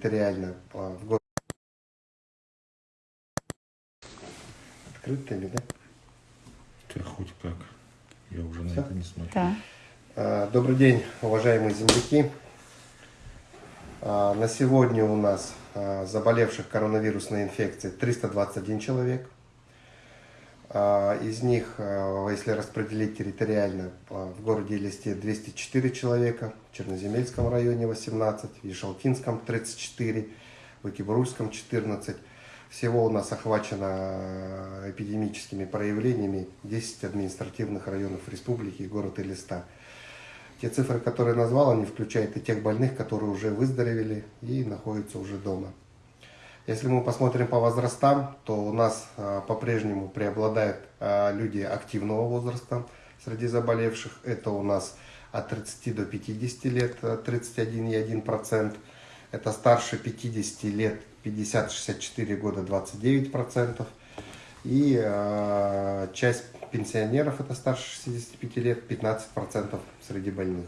территориально в город. Открыто или да? Да хоть как. Я уже на Всё? это не смотрю. Да. А, Добрый день, уважаемые земляки. А, На сегодня у нас а, заболевших коронавирусной инфекцией 321 человек. А, Из них, а, если распределить территориально, в городе Елисте 204 человека, в Черноземельском районе 18, в Ешалтинском 34, в Экибрульском 14. Всего у нас охвачено а, эпидемическими проявлениями 10 административных районов республики и город Элиста. Те цифры, которые назвал, они включают и тех больных, которые уже выздоровели и находятся уже дома. Если мы посмотрим по возрастам, то у нас а, по-прежнему преобладают а, люди активного возраста среди заболевших. Это у нас от 30 до 50 лет а, 31,1%. Это старше 50 лет 50-64 года 29%. И э, часть пенсионеров, это старше 65 лет, 15% среди больных.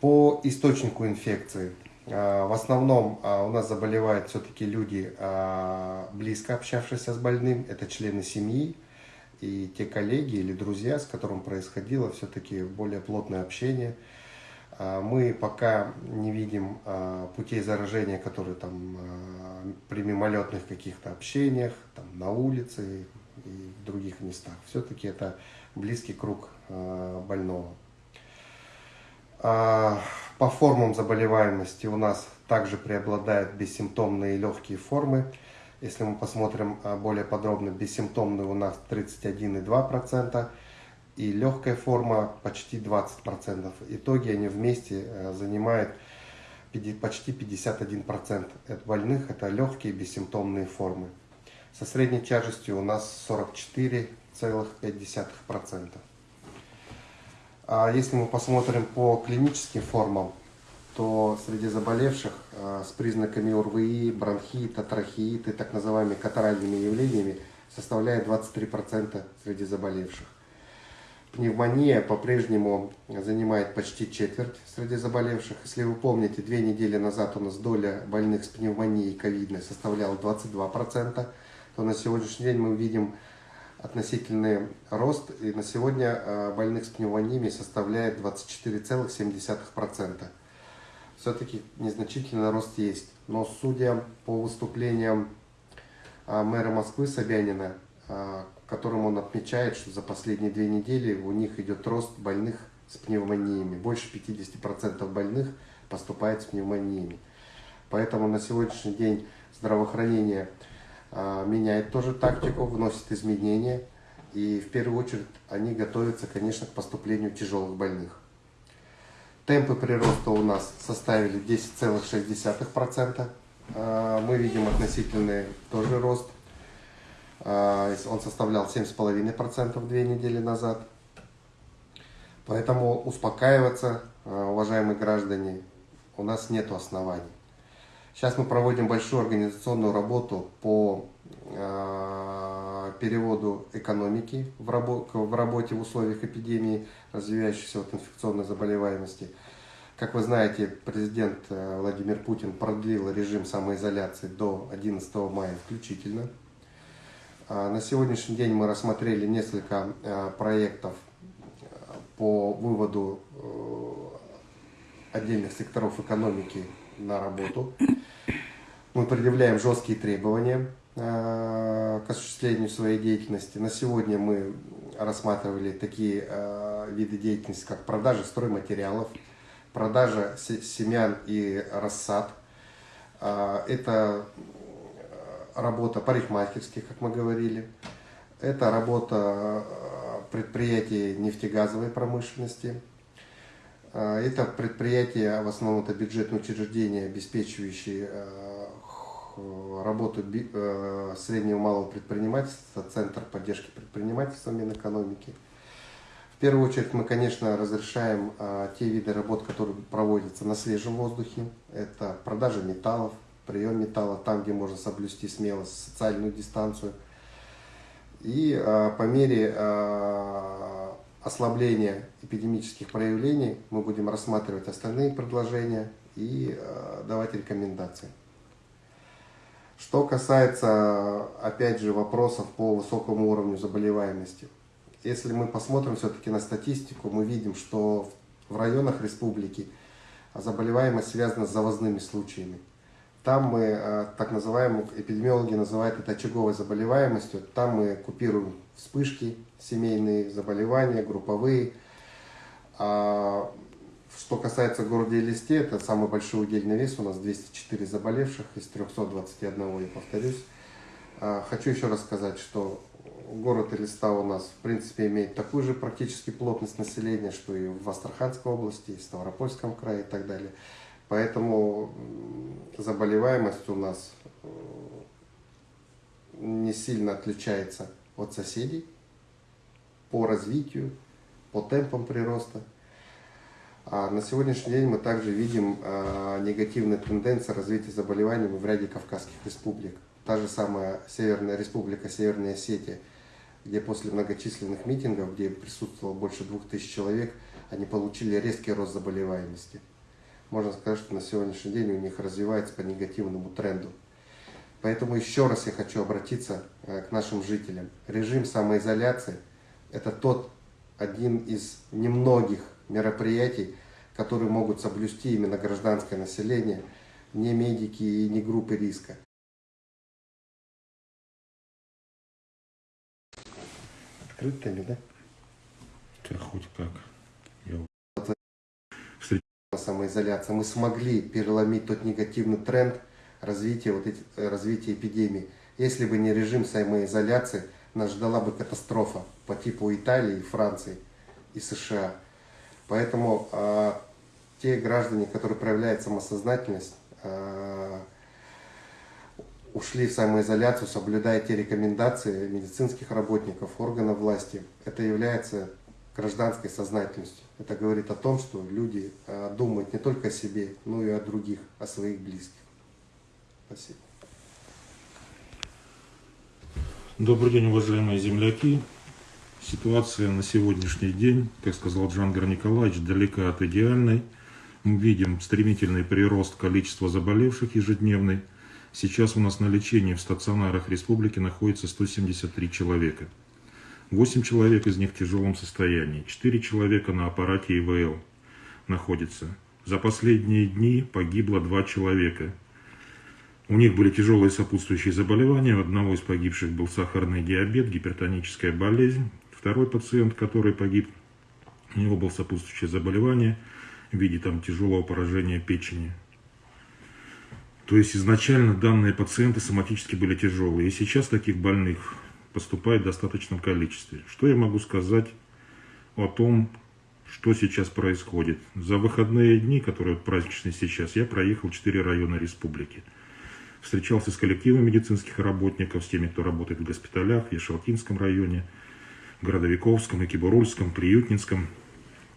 По источнику инфекции. Э, в основном э, у нас заболевают все-таки люди, э, близко общавшиеся с больным, это члены семьи и те коллеги или друзья, с которым происходило все-таки более плотное общение. А, Мы пока не видим а, путей заражения, которые там а, при мимолетных каких-то общениях, там, на улице и в других местах. Все-таки это близкий круг а, больного. А, По формам заболеваемости у нас также преобладают бессимптомные и легкие формы. Если мы посмотрим а, более подробно, бессимптомные у нас 31,2%, и легкая форма почти 20%. Итоги они вместе э, занимают почти 51% от больных. Это легкие бессимптомные формы. Со средней тяжестью у нас 44,5%. А если мы посмотрим по клиническим формам, то среди заболевших э, с признаками ОРВИ, бронхита, трахеиты, так называемыми катаральными явлениями составляет 23% среди заболевших. Пневмония по-прежнему занимает почти четверть среди заболевших. Если вы помните, две недели назад у нас доля больных с пневмонией ковидной составляла 22%, то на сегодняшний день мы видим относительный рост, и на сегодня э, больных с пневмониями составляет 24,7%. Все-таки незначительный рост есть. Но судя по выступлениям а, мэра Москвы Собянина, в котором он отмечает, что за последние две недели у них идет рост больных с пневмониями. Больше 50% больных поступает с пневмониями. Поэтому на сегодняшний день здравоохранение меняет тоже тактику, вносит изменения. И в первую очередь они готовятся, конечно, к поступлению тяжелых больных. Темпы прироста у нас составили 10,6%. А, Мы видим относительный тоже рост. А, Он составлял 7,5% две недели назад. Поэтому успокаиваться, а, уважаемые граждане, у нас нет оснований. Сейчас мы проводим большую организационную работу по а, переводу экономики в, рабо- в работе в условиях эпидемии, развивающейся от инфекционной заболеваемости. Как вы знаете, президент э, Владимир Путин продлил режим самоизоляции до 11 мая включительно. А, На сегодняшний день мы рассмотрели несколько э, проектов э, по выводу э, отдельных секторов экономики на работу. Мы предъявляем жесткие требования э, к осуществлению своей деятельности. На сегодня мы рассматривали такие э, виды деятельности, как продажа стройматериалов, продажа се- семян и рассад. А, Это э, работа парикмахерских, как мы говорили. Это работа э, предприятий нефтегазовой промышленности. Это предприятия, в основном это бюджетные учреждения, обеспечивающие э, работу би- э, среднего и малого предпринимательства, Центр поддержки предпринимательства Минэкономики. В первую очередь мы, конечно, разрешаем а, те виды работ, которые проводятся на свежем воздухе. Это продажа металлов, прием металлов, там, где можно соблюсти смело социальную дистанцию. И по мере ослабления эпидемических проявлений мы будем рассматривать остальные предложения и э, давать рекомендации. Что касается, опять же, вопросов по высокому уровню заболеваемости. Если мы посмотрим все-таки на статистику, мы видим, что в районах республики заболеваемость связана с завозными случаями. Там мы, э, так называемые, эпидемиологи называют это очаговой заболеваемостью, там мы купируем вспышки, семейные заболевания, групповые. Что касается города Елисте, это самый большой удельный вес, у нас 204 заболевших из 321, я повторюсь. А, хочу еще раз сказать, что город Элиста у нас, в принципе, имеет такую же практически плотность населения, что и в Астраханской области, и в Ставропольском крае и так далее. Поэтому заболеваемость у нас не сильно отличается от соседей по развитию, по темпам прироста. А на сегодняшний день мы также видим а, негативные тенденции развития заболеваний в ряде Кавказских республик. Та же самая Северная Республика, Северная Осетия, где после многочисленных митингов, где присутствовало больше двух тысяч человек, они получили резкий рост заболеваемости можно сказать, что на сегодняшний день у них развивается по негативному тренду. Поэтому еще раз я хочу обратиться э, к нашим жителям. Режим самоизоляции – это тот один из немногих мероприятий, которые могут соблюсти именно гражданское население, не медики и не группы риска. Открытыми, да? Да хоть как. Я самоизоляция, мы смогли переломить тот негативный тренд развития, вот эти, э, развития эпидемии. Если бы не режим самоизоляции, нас ждала бы катастрофа по типу Италии, Франции и США. Поэтому э, те граждане, которые проявляют самосознательность, э, ушли в самоизоляцию, соблюдая те рекомендации медицинских работников, органов власти, это является гражданской сознательностью. Это говорит о том, что люди а, думают не только о себе, но и о других, о своих близких. Спасибо. Добрый день, уважаемые земляки. Ситуация на сегодняшний день, как сказал Джангар Николаевич, далека от идеальной. Мы видим стремительный прирост количества заболевших ежедневный. Сейчас у нас на лечении в стационарах республики находится 173 человека. 8 человек из них в тяжелом состоянии, 4 человека на аппарате ИВЛ находятся. За последние дни погибло 2 человека. У них были тяжелые сопутствующие заболевания. У одного из погибших был сахарный диабет, гипертоническая болезнь. Второй пациент, который погиб, у него было сопутствующее заболевание в виде там, тяжелого поражения печени. То есть изначально данные пациенты соматически были тяжелые. И сейчас таких больных поступает в достаточном количестве. Что я могу сказать о том, что сейчас происходит? За выходные дни, которые праздничные сейчас, я проехал 4 района республики. Встречался с коллективом медицинских работников, с теми, кто работает в госпиталях, в Ешалкинском районе, Городовиковском, Экибурульском, Приютнинском.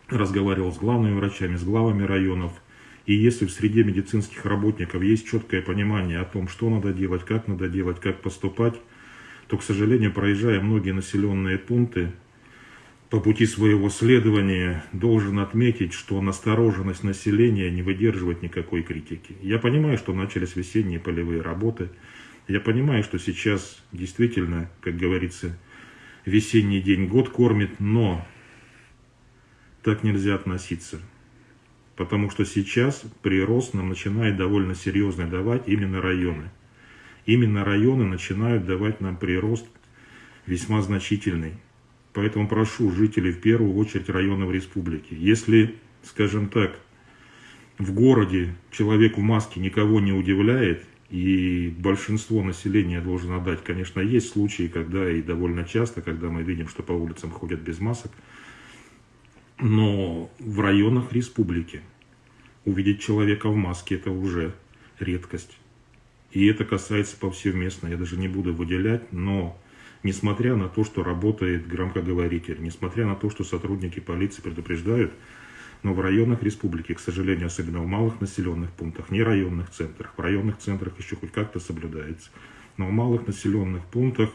Разговаривал с главными врачами, с главами районов. И если в среде медицинских работников есть четкое понимание о том, что надо делать, как надо делать, как поступать, то, к сожалению, проезжая многие населенные пункты, по пути своего следования должен отметить, что настороженность населения не выдерживает никакой критики. Я понимаю, что начались весенние полевые работы. Я понимаю, что сейчас действительно, как говорится, весенний день год кормит, но так нельзя относиться. Потому что сейчас прирост нам начинает довольно серьезно давать именно районы именно районы начинают давать нам прирост весьма значительный. Поэтому прошу жителей в первую очередь районов республики. Если, скажем так, в городе человек в маске никого не удивляет, и большинство населения должен отдать, конечно, есть случаи, когда и довольно часто, когда мы видим, что по улицам ходят без масок, но в районах республики увидеть человека в маске – это уже редкость. И это касается повсеместно, я даже не буду выделять, но несмотря на то, что работает громкоговоритель, несмотря на то, что сотрудники полиции предупреждают, но в районах республики, к сожалению, особенно в малых населенных пунктах, не районных центрах, в районных центрах еще хоть как-то соблюдается, но в малых населенных пунктах,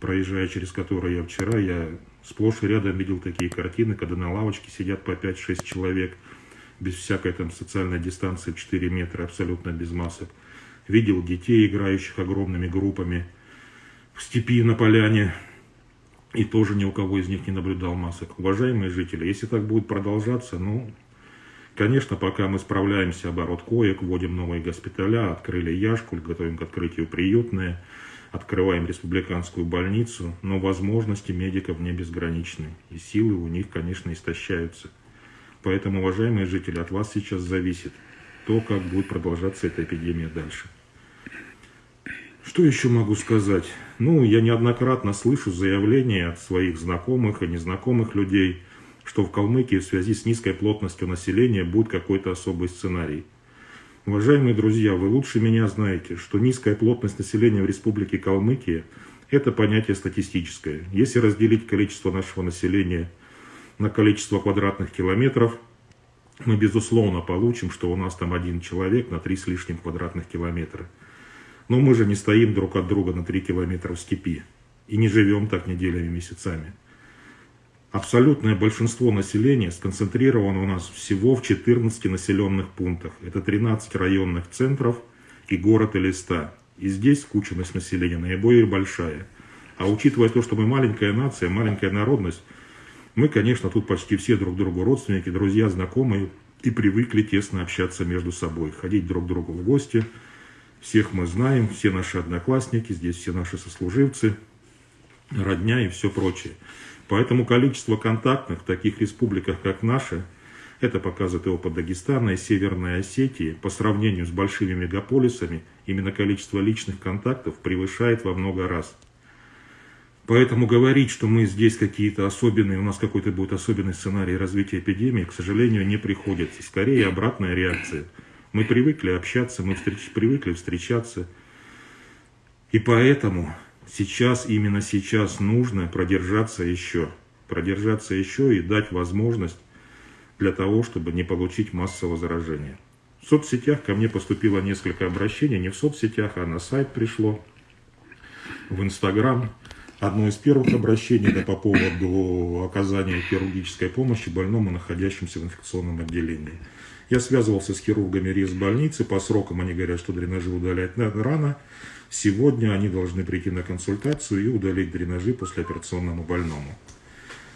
проезжая через которые я вчера, я сплошь и рядом видел такие картины, когда на лавочке сидят по 5-6 человек, без всякой там социальной дистанции в 4 метра, абсолютно без масок. Видел детей, играющих огромными группами в степи на поляне, и тоже ни у кого из них не наблюдал масок. Уважаемые жители, если так будет продолжаться, ну, конечно, пока мы справляемся, оборот коек, вводим новые госпиталя, открыли Яшкуль, готовим к открытию приютные, открываем республиканскую больницу, но возможности медиков не безграничны, и силы у них, конечно, истощаются. Поэтому, уважаемые жители, от вас сейчас зависит то, как будет продолжаться эта эпидемия дальше. Что еще могу сказать? Ну, я неоднократно слышу заявления от своих знакомых и незнакомых людей, что в Калмыкии в связи с низкой плотностью населения будет какой-то особый сценарий. Уважаемые друзья, вы лучше меня знаете, что низкая плотность населения в Республике Калмыкия – это понятие статистическое. Если разделить количество нашего населения на количество квадратных километров, мы безусловно получим, что у нас там один человек на три с лишним квадратных километра. Но мы же не стоим друг от друга на три километра в степи и не живем так неделями, месяцами. Абсолютное большинство населения сконцентрировано у нас всего в 14 населенных пунктах. Это 13 районных центров и город Элиста. И здесь скученность населения наиболее большая. А учитывая то, что мы маленькая нация, маленькая народность, мы, конечно, тут почти все друг другу родственники, друзья, знакомые, и привыкли тесно общаться между собой, ходить друг к другу в гости. Всех мы знаем, все наши одноклассники, здесь все наши сослуживцы, родня и все прочее. Поэтому количество контактных в таких республиках, как наша, это показывает и опыт Дагестана и Северной Осетии, по сравнению с большими мегаполисами, именно количество личных контактов превышает во много раз. Поэтому говорить, что мы здесь какие-то особенные, у нас какой-то будет особенный сценарий развития эпидемии, к сожалению, не приходится. Скорее обратная реакция. Мы привыкли общаться, мы встреч, привыкли встречаться. И поэтому сейчас, именно сейчас нужно продержаться еще. Продержаться еще и дать возможность для того, чтобы не получить массового заражения. В соцсетях ко мне поступило несколько обращений, не в соцсетях, а на сайт пришло, в Инстаграм. Одно из первых обращений это по поводу оказания хирургической помощи больному, находящемуся в инфекционном отделении. Я связывался с хирургами РИС больницы, по срокам они говорят, что дренажи удалять рано, Сегодня они должны прийти на консультацию и удалить дренажи послеоперационному больному.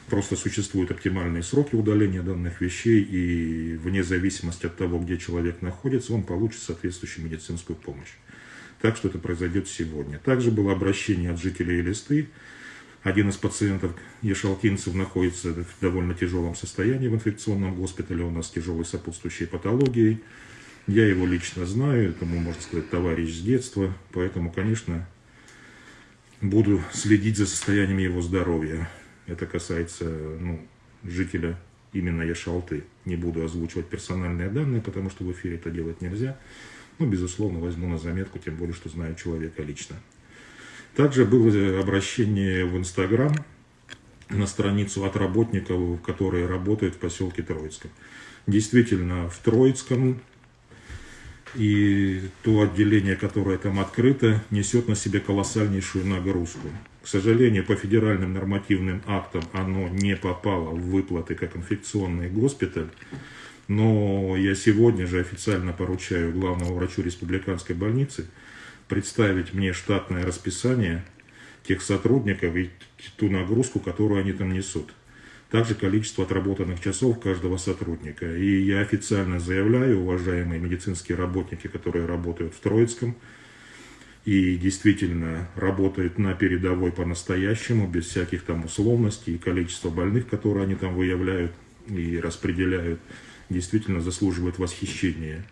Просто существуют оптимальные сроки удаления данных вещей, и вне зависимости от того, где человек находится, он получит соответствующую медицинскую помощь. Так что это произойдет сегодня. Также было обращение от жителей Элисты. Один из пациентов ешалкинцев находится в довольно тяжелом состоянии в инфекционном госпитале, у нас тяжелой сопутствующей патологией. Я его лично знаю, это, можно сказать, товарищ с детства, поэтому, конечно, буду следить за состоянием его здоровья. Это касается ну, жителя именно Яшалты. Не буду озвучивать персональные данные, потому что в эфире это делать нельзя. Но, безусловно, возьму на заметку, тем более, что знаю человека лично. Также было обращение в Инстаграм на страницу от работников, которые работают в поселке Троицком. Действительно, в Троицком и то отделение, которое там открыто, несет на себе колоссальнейшую нагрузку. К сожалению, по федеральным нормативным актам оно не попало в выплаты как инфекционный госпиталь, но я сегодня же официально поручаю главному врачу республиканской больницы представить мне штатное расписание тех сотрудников и ту нагрузку, которую они там несут также количество отработанных часов каждого сотрудника. И я официально заявляю, уважаемые медицинские работники, которые работают в Троицком, и действительно работают на передовой по-настоящему, без всяких там условностей, и количество больных, которые они там выявляют и распределяют, действительно заслуживает восхищения.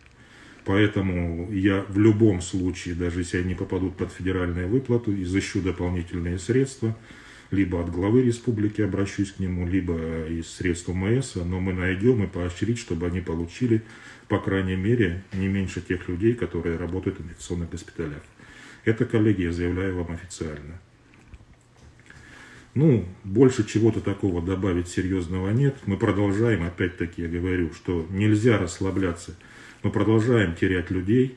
Поэтому я в любом случае, даже если они попадут под федеральную выплату, изыщу дополнительные средства – либо от главы республики обращусь к нему, либо из средств МС, но мы найдем и поощрить, чтобы они получили, по крайней мере, не меньше тех людей, которые работают в инфекционных госпиталях. Это, коллеги, я заявляю вам официально. Ну, больше чего-то такого добавить серьезного нет. Мы продолжаем, опять-таки я говорю, что нельзя расслабляться. Мы продолжаем терять людей,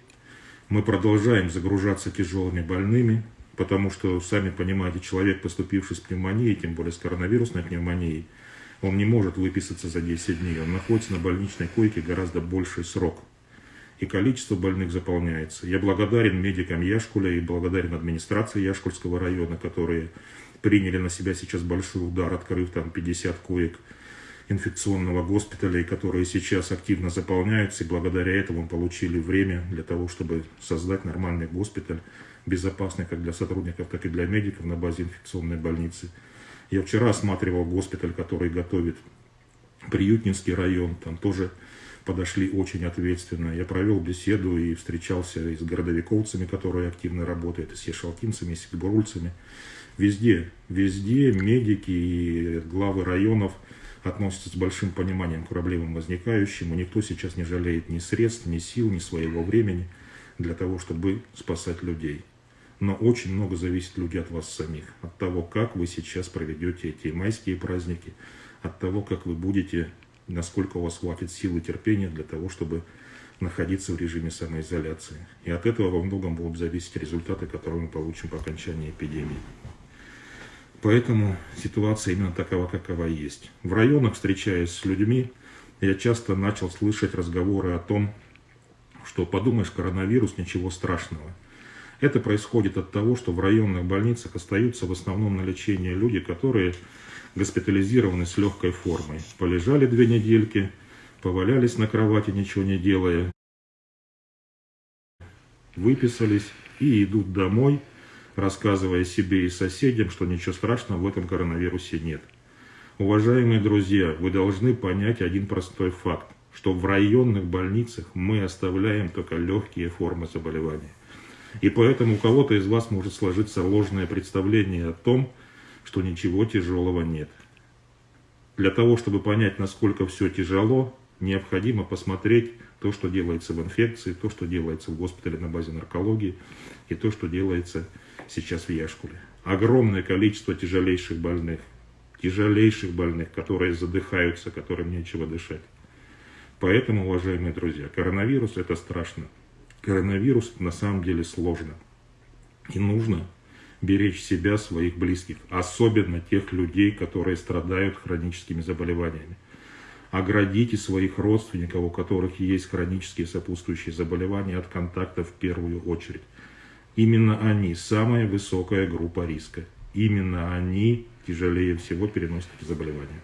мы продолжаем загружаться тяжелыми больными, потому что, сами понимаете, человек, поступивший с пневмонией, тем более с коронавирусной пневмонией, Он не может выписаться за 10 дней. Он находится на больничной койке гораздо больший срок. И количество больных заполняется. Я благодарен медикам Яшкуля и благодарен администрации Яшкульского района, которые приняли на себя сейчас большой удар, открыв там 50 коек инфекционного госпиталя, которые сейчас активно заполняются, и благодаря этому получили время для того, чтобы создать нормальный госпиталь, безопасный как для сотрудников, так и для медиков на базе инфекционной больницы. Я вчера осматривал госпиталь, который готовит Приютнинский район, там тоже подошли очень ответственно. Я провел беседу и встречался и с городовиковцами, которые активно работают, и с ешалтинцами, и с игбурульцами. Везде, везде медики и главы районов относятся с большим пониманием к проблемам возникающим. И никто сейчас не жалеет ни средств, ни сил, ни своего времени для того, чтобы спасать людей. Но очень много зависит люди от вас самих, от того, как вы сейчас проведете эти майские праздники, от того, как вы будете, насколько у вас хватит сил и терпения для того, чтобы находиться в режиме самоизоляции. И от этого во многом будут зависеть результаты, которые мы получим по окончании эпидемии. Поэтому ситуация именно такова, какова есть. В районах, встречаясь с людьми, я часто начал слышать разговоры о том, что подумаешь, коронавирус, ничего страшного. Это происходит от того, что в районных больницах остаются в основном на лечении люди, которые госпитализированы с легкой формой. Полежали две недельки, повалялись на кровати, ничего не делая, выписались и идут домой, рассказывая себе и соседям, что ничего страшного в этом коронавирусе нет. Уважаемые друзья, вы должны понять один простой факт, что в районных больницах мы оставляем только легкие формы заболевания. И поэтому у кого-то из вас может сложиться ложное представление о том, что ничего тяжелого нет. Для того, чтобы понять, насколько все тяжело, необходимо посмотреть то, что делается в инфекции, то, что делается в госпитале на базе наркологии и то, что делается сейчас в Яшкуле. Огромное количество тяжелейших больных, тяжелейших больных, которые задыхаются, которым нечего дышать. Поэтому, уважаемые друзья, коронавирус это страшно. Коронавирус на самом деле сложно. И нужно беречь себя, своих близких, особенно тех людей, которые страдают хроническими заболеваниями. Оградите своих родственников, у которых есть хронические сопутствующие заболевания, от контактов в первую очередь. Именно они самая высокая группа риска. Именно они тяжелее всего переносят эти заболевания.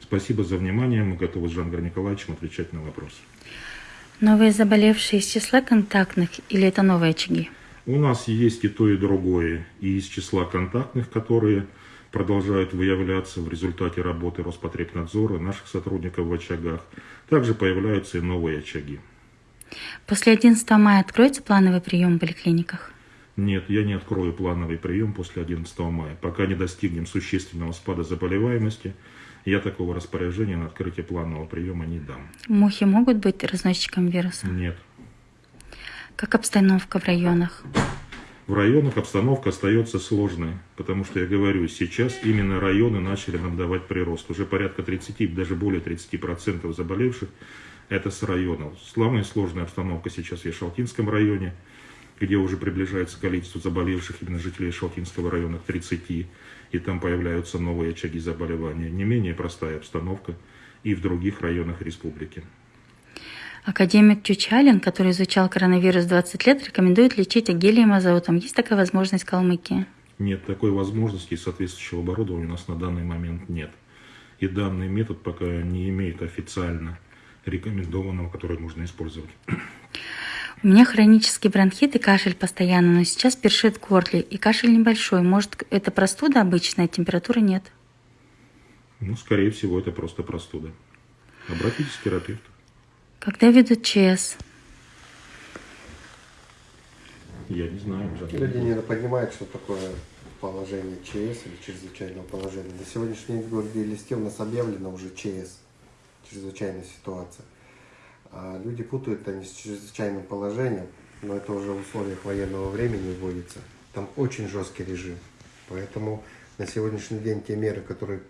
Спасибо за внимание. Мы готовы с Жангаром Николаевичем отвечать на вопросы. Новые заболевшие из числа контактных или это новые очаги? У нас есть и то, и другое. И из числа контактных, которые продолжают выявляться в результате работы Роспотребнадзора, наших сотрудников в очагах. Также появляются и новые очаги. После 11 мая откроется плановый прием в поликлиниках? Нет, я не открою плановый прием после 11 мая. Пока не достигнем существенного спада заболеваемости, я такого распоряжения на открытие планового приема не дам. Мухи могут быть разносчиком вируса? Нет. Как обстановка в районах? В районах обстановка остается сложной, потому что я говорю, сейчас именно районы начали нам давать прирост. Уже порядка 30, даже более 30% заболевших это с районов. Самая сложная обстановка сейчас в Ешалтинском районе, где уже приближается количество заболевших именно жителей Шалтинского района к 30, и там появляются новые очаги заболевания. Не менее простая обстановка и в других районах республики. Академик Чучалин, который изучал коронавирус 20 лет, рекомендует лечить агелием азотом. Есть такая возможность в Калмыкии? Нет, такой возможности и соответствующего оборудования у нас на данный момент нет. И данный метод пока не имеет официально рекомендованного, который можно использовать. У меня хронический бронхит и кашель постоянно, но сейчас першит в горле, и кашель небольшой. Может, это простуда обычная, температуры нет? Ну, скорее всего, это просто простуда. Обратитесь к терапевту. Когда ведут ЧС? Я не знаю. Люди не понимают, что такое положение ЧС или чрезвычайного положения. На сегодняшний день в городе Листе у нас объявлено уже ЧС, чрезвычайная ситуация. А люди путают они с чрезвычайным положением, но это уже в условиях военного времени вводится. Там очень жесткий режим. Поэтому на сегодняшний день те меры, которые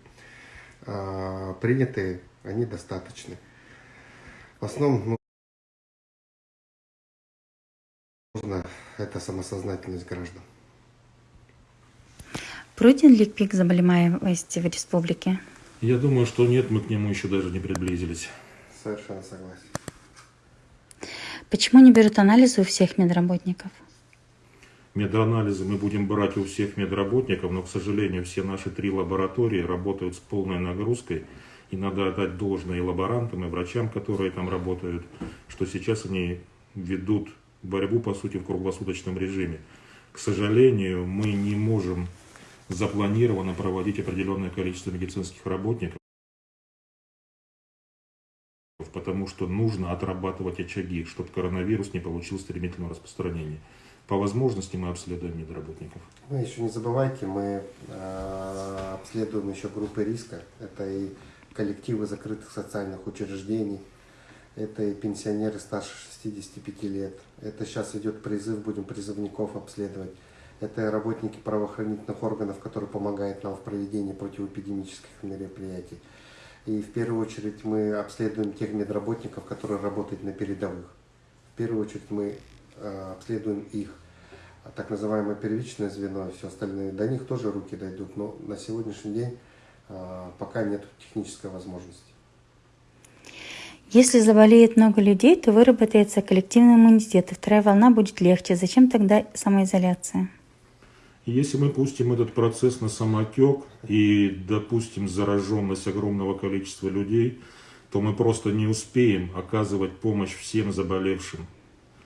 а, приняты, они достаточны. В основном нужно это самосознательность граждан. Пройден ли пик заболеваемости в республике? Я думаю, что нет, мы к нему еще даже не приблизились. Совершенно согласен. Почему не берут анализы у всех медработников? Меданализы мы будем брать у всех медработников, но, к сожалению, все наши три лаборатории работают с полной нагрузкой. И надо отдать должное и лаборантам, и врачам, которые там работают, что сейчас они ведут борьбу, по сути, в круглосуточном режиме. К сожалению, мы не можем запланированно проводить определенное количество медицинских работников, потому что нужно отрабатывать очаги, чтобы коронавирус не получил стремительного распространения. По возможности мы обследуем медработников. Вы еще не забывайте, мы э, обследуем еще группы риска. Это и коллективы закрытых социальных учреждений, это и пенсионеры старше 65 лет. Это сейчас идет призыв, будем призывников обследовать. Это работники правоохранительных органов, которые помогают нам в проведении противоэпидемических мероприятий. И в первую очередь мы обследуем тех медработников, которые работают на передовых. В первую очередь мы э, обследуем их. Так называемое первичное звено и все остальное, до них тоже руки дойдут, но на сегодняшний день э, пока нет технической возможности. Если заболеет много людей, то выработается коллективный иммунитет, и вторая волна будет легче. Зачем тогда самоизоляция? Если мы пустим этот процесс на самотек и допустим зараженность огромного количества людей, то мы просто не успеем оказывать помощь всем заболевшим.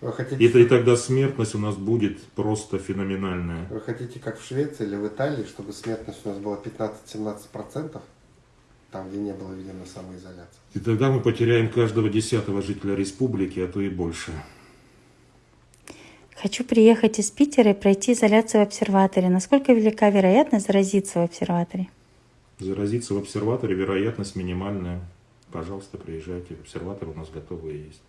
Вы хотите, И, и тогда смертность у нас будет просто феноменальная. вы хотите, как в Швеции или в Италии, чтобы смертность у нас была 15-17%, там, где не было введена самоизоляция? И тогда мы потеряем каждого десятого жителя республики, а то и больше. Хочу приехать из Питера и пройти изоляцию в обсерваторе. Насколько велика вероятность заразиться в обсерваторе? Заразиться в обсерваторе вероятность минимальная. Пожалуйста, приезжайте. Обсерватор у нас готовый есть.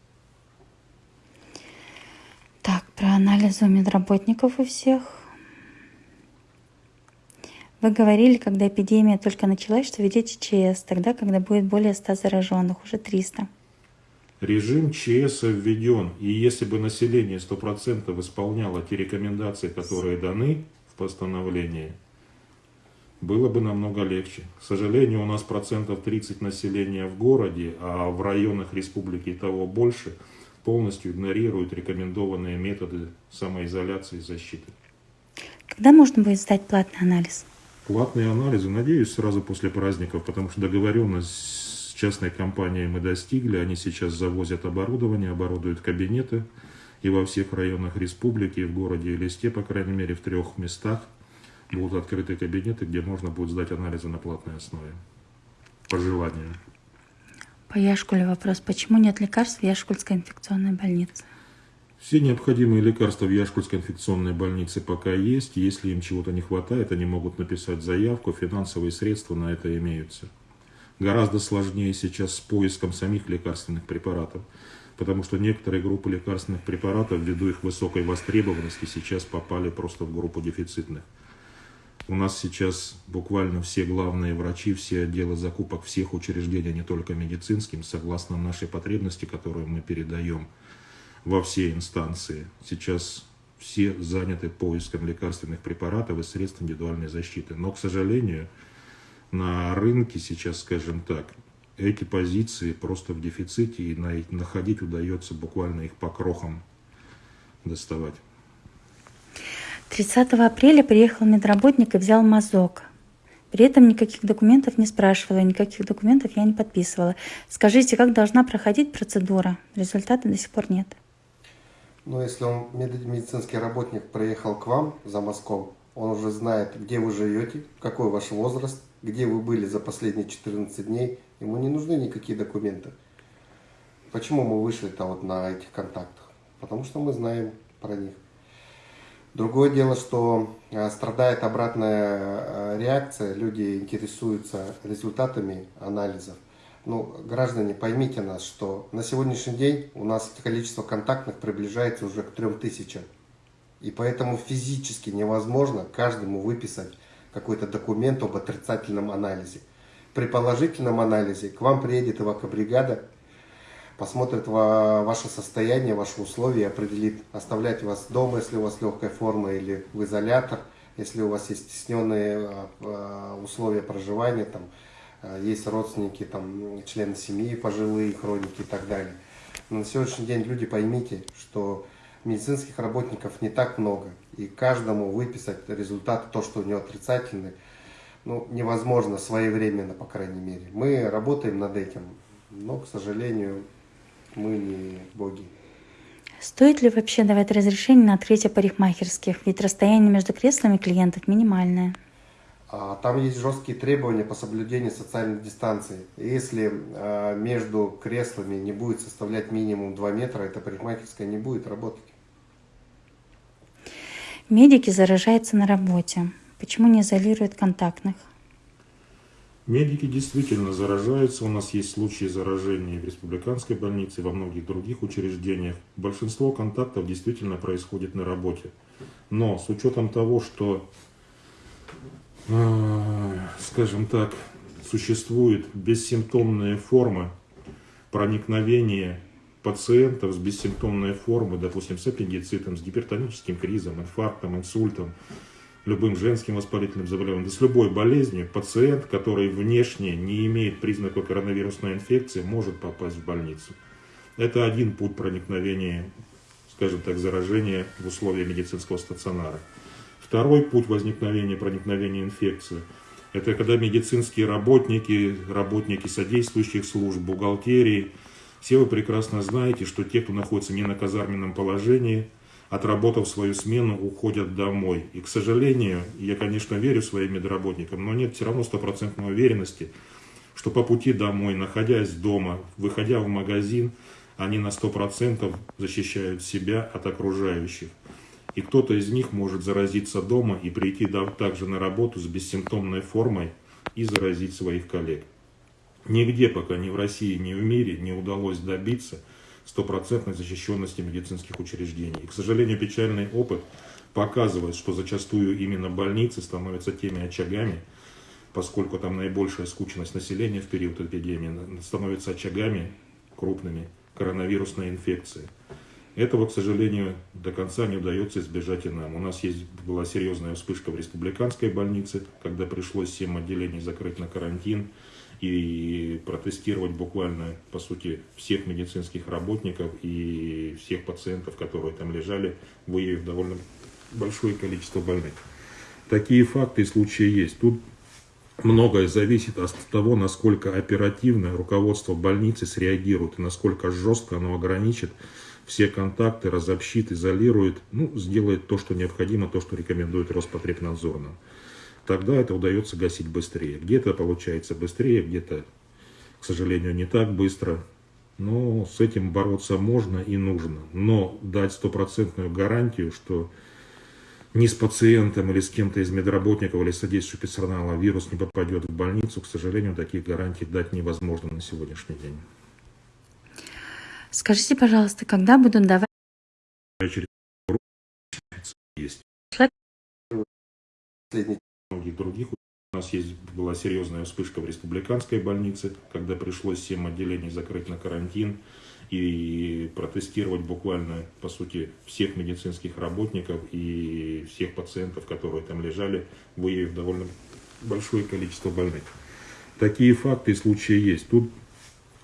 Так, про анализы у медработников у всех. Вы говорили, когда эпидемия только началась, что ведете ЧС, тогда, когда будет более 100 зараженных, уже 300. Режим ЧС введен, и если бы население 100% исполняло те рекомендации, которые даны в постановлении, было бы намного легче. К сожалению, у нас процентов 30 населения в городе, а в районах республики и того больше, полностью игнорируют рекомендованные методы самоизоляции и защиты. Когда можно будет сдать платный анализ? Платные анализы, надеюсь, сразу после праздников, потому что договоренность частной компанией мы достигли. Они сейчас завозят оборудование, оборудуют кабинеты. И во всех районах республики, и в городе Элисте, по крайней мере, в трех местах будут открыты кабинеты, где можно будет сдать анализы на платной основе. По желанию. По Яшкулю вопрос. Почему нет лекарств в Яшкульской инфекционной больнице? Все необходимые лекарства в Яшкульской инфекционной больнице пока есть. Если им чего-то не хватает, они могут написать заявку, финансовые средства на это имеются. Гораздо сложнее сейчас с поиском самих лекарственных препаратов, потому что некоторые группы лекарственных препаратов, ввиду их высокой востребованности, сейчас попали просто в группу дефицитных. У нас сейчас буквально все главные врачи, все отделы закупок всех учреждений, не только медицинским, согласно нашей потребности, которую мы передаем во все инстанции. Сейчас все заняты поиском лекарственных препаратов и средств индивидуальной защиты. Но, к сожалению, на рынке сейчас, скажем так, эти позиции просто в дефиците, и находить удается буквально их по крохам доставать. 30 апреля приехал медработник и взял мазок. При этом никаких документов не спрашивала, никаких документов я не подписывала. Скажите, как должна проходить процедура? Результата до сих пор нет. Но если он медицинский работник приехал к вам за мазком, он уже знает, где вы живете, какой ваш возраст, где вы были за последние 14 дней. Ему не нужны никакие документы. Почему мы вышли-то вот на этих контактах? Потому что мы знаем про них. Другое дело, что э, страдает обратная э, реакция, люди интересуются результатами анализов. Ну, граждане, поймите нас, что на сегодняшний день у нас количество контактных приближается уже к 3000. И поэтому физически невозможно каждому выписать какой-то документ об отрицательном анализе. При положительном анализе к вам приедет эвакобригада, посмотрит ваше состояние, ваши условия, определит, оставлять вас дома, если у вас легкая форма, или в изолятор, если у вас есть стесненные а, а, условия проживания, там, а, есть родственники, там, члены семьи, пожилые, хроники и так далее. Но на сегодняшний день люди поймите, что медицинских работников не так много, и каждому выписать результат, то, что у него отрицательный, ну, невозможно своевременно, по крайней мере. Мы работаем над этим, но, к сожалению, мы не боги. Стоит ли вообще давать разрешение на открытие парикмахерских? Ведь расстояние между креслами клиентов минимальное. А, Там есть жесткие требования по соблюдению социальной дистанции. Если а, между креслами не будет составлять минимум 2 метра, эта парикмахерская не будет работать. Медики заражаются на работе. Почему не изолируют контактных? Медики действительно заражаются. У нас есть случаи заражения в республиканской больнице во многих других учреждениях. Большинство контактов действительно происходит на работе. Но с учетом того, что, э, скажем так, существуют бессимптомные формы проникновения пациентов с бессимптомной формы, допустим, с аппендицитом, с гипертоническим кризом, инфарктом, инсультом, любым женским воспалительным заболеванием, да с любой болезнью, пациент, который внешне не имеет признаков коронавирусной инфекции, может попасть в больницу. Это один путь проникновения, скажем так, заражения в условия медицинского стационара. Второй путь возникновения проникновения инфекции – это когда медицинские работники, работники содействующих служб, бухгалтерии, все вы прекрасно знаете, что те, кто находится не на казарменном положении – отработав свою смену, уходят домой. И, к сожалению, я, конечно, верю своим медработникам, но нет все равно стопроцентной уверенности, что по пути домой, находясь дома, выходя в магазин, они на 100% защищают себя от окружающих. И кто-то из них может заразиться дома и прийти также на работу с бессимптомной формой и заразить своих коллег. Нигде пока ни в России, ни в мире не удалось добиться – стопроцентной защищенности медицинских учреждений. И, к сожалению, печальный опыт показывает, что зачастую именно больницы становятся теми очагами, поскольку там наибольшая скученность населения в период эпидемии, становятся очагами крупными коронавирусной инфекции. Этого, к сожалению, до конца не удается избежать и нам. У нас есть, была серьезная вспышка в республиканской больнице, когда пришлось 7 отделений закрыть на карантин и протестировать буквально, по сути, всех медицинских работников и всех пациентов, которые там лежали, выявив довольно большое количество больных. Такие факты и случаи есть. Тут многое зависит от того, насколько оперативно руководство больницы среагирует и насколько жестко оно ограничит все контакты, разобщит, изолирует, ну, сделает то, что необходимо, то, что рекомендует Роспотребнадзор нам тогда это удается гасить быстрее. Где-то получается быстрее, где-то, к сожалению, не так быстро. Но с этим бороться можно и нужно. Но дать стопроцентную гарантию, что ни с пациентом или с кем-то из медработников или содействующего персонала вирус не попадет в больницу, к сожалению, таких гарантий дать невозможно на сегодняшний день. Скажите, пожалуйста, когда будут давать... Есть. Последний многих других. У нас есть, была серьезная вспышка в республиканской больнице, когда пришлось 7 отделений закрыть на карантин и протестировать буквально, по сути, всех медицинских работников и всех пациентов, которые там лежали, выявив довольно большое количество больных. Такие факты и случаи есть. Тут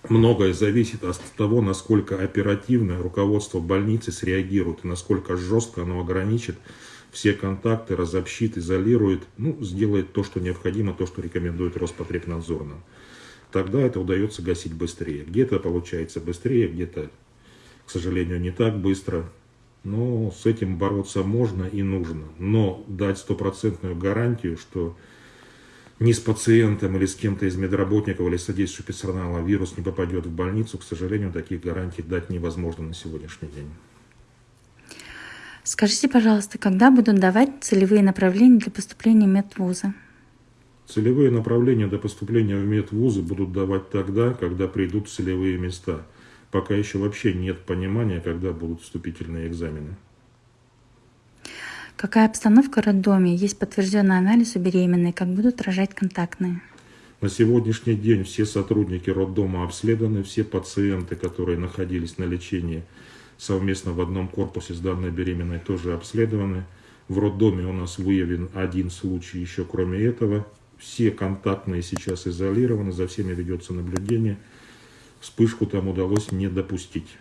многое зависит от того, насколько оперативно руководство больницы среагирует и насколько жестко оно ограничит все контакты, разобщит, изолирует, ну, сделает то, что необходимо, то, что рекомендует Роспотребнадзор нам. Тогда это удается гасить быстрее. Где-то получается быстрее, где-то, к сожалению, не так быстро. Но с этим бороться можно и нужно. Но дать стопроцентную гарантию, что ни с пациентом или с кем-то из медработников или содействующего персонала вирус не попадет в больницу, к сожалению, таких гарантий дать невозможно на сегодняшний день. Скажите, пожалуйста, когда будут давать целевые направления для поступления в медвузы? Целевые направления для поступления в медвузы будут давать тогда, когда придут целевые места. Пока еще вообще нет понимания, когда будут вступительные экзамены. Какая обстановка в роддоме? Есть подтвержденный анализ у беременной? Как будут рожать контактные? На сегодняшний день все сотрудники роддома обследованы, все пациенты, которые находились на лечении совместно в одном корпусе с данной беременной тоже обследованы. В роддоме у нас выявлен один случай еще кроме этого. Все контактные сейчас изолированы, за всеми ведется наблюдение. Вспышку там удалось не допустить.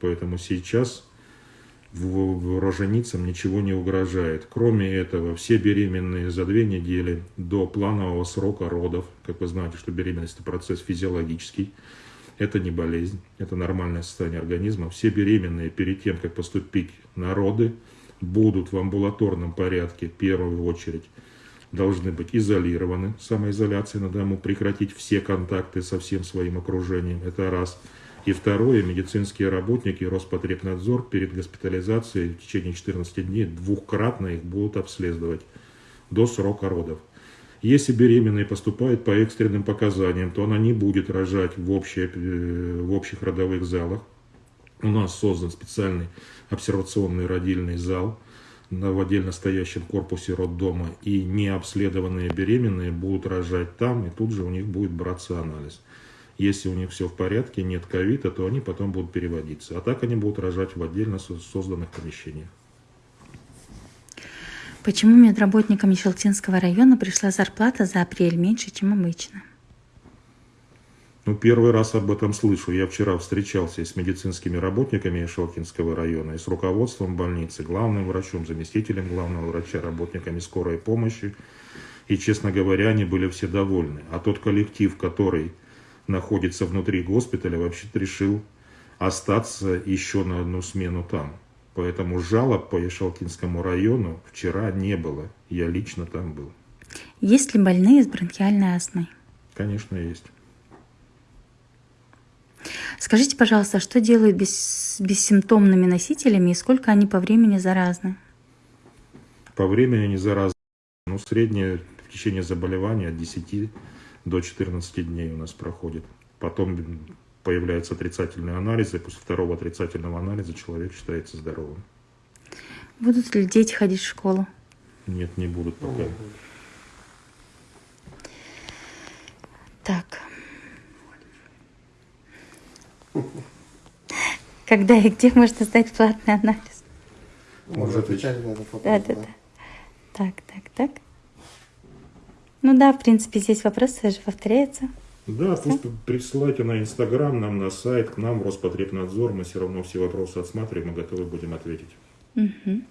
Поэтому сейчас роженицам ничего не угрожает. Кроме этого, все беременные за две недели до планового срока родов, как вы знаете, что беременность это процесс физиологический, это не болезнь, это нормальное состояние организма. Все беременные перед тем, как поступить на роды, будут в амбулаторном порядке в первую очередь должны быть изолированы, самоизоляция на дому, прекратить все контакты со всем своим окружением, это раз. И второе, медицинские работники Роспотребнадзор перед госпитализацией в течение 14 дней двухкратно их будут обследовать до срока родов. Если беременные поступают по экстренным показаниям, то она не будет рожать в, общей, э, в общих родовых залах. У нас создан специальный обсервационный родильный зал в отдельно стоящем корпусе роддома. И необследованные беременные будут рожать там, и тут же у них будет браться анализ. Если у них все в порядке, нет ковида, то они потом будут переводиться. А так они будут рожать в отдельно со- созданных помещениях. Почему медработникам Щелтинского района пришла зарплата за апрель меньше, чем обычно? Ну, первый раз об этом слышу. Я вчера встречался и с медицинскими работниками Шелкинского района, и с руководством больницы, главным врачом, заместителем главного врача, работниками скорой помощи. И, честно говоря, они были все довольны. А тот коллектив, который находится внутри госпиталя, вообще-то решил остаться еще на одну смену там. Поэтому жалоб по Ешалкинскому району вчера не было. Я лично там был. Есть ли больные с бронхиальной астмой? Конечно, есть. Скажите, пожалуйста, а что делают бес- бессимптомными носителями и сколько они по времени заразны? По времени они заразны. Ну, среднее течение заболевания от 10 до 14 дней у нас проходит. Потом появляются отрицательные анализы. После второго отрицательного анализа человек считается здоровым. Будут ли дети ходить в школу? Нет, не будут пока. Так. Когда и где можно сдать платный анализ? Мы уже отвечали на этот вопрос. Да, да, да. Так, так, так. Ну да, в принципе, здесь вопросы же повторяются. Да, пусть присылайте на Инстаграм, нам на сайт, к нам в Роспотребнадзор. Мы все равно все вопросы отсматриваем и готовы будем ответить. Угу.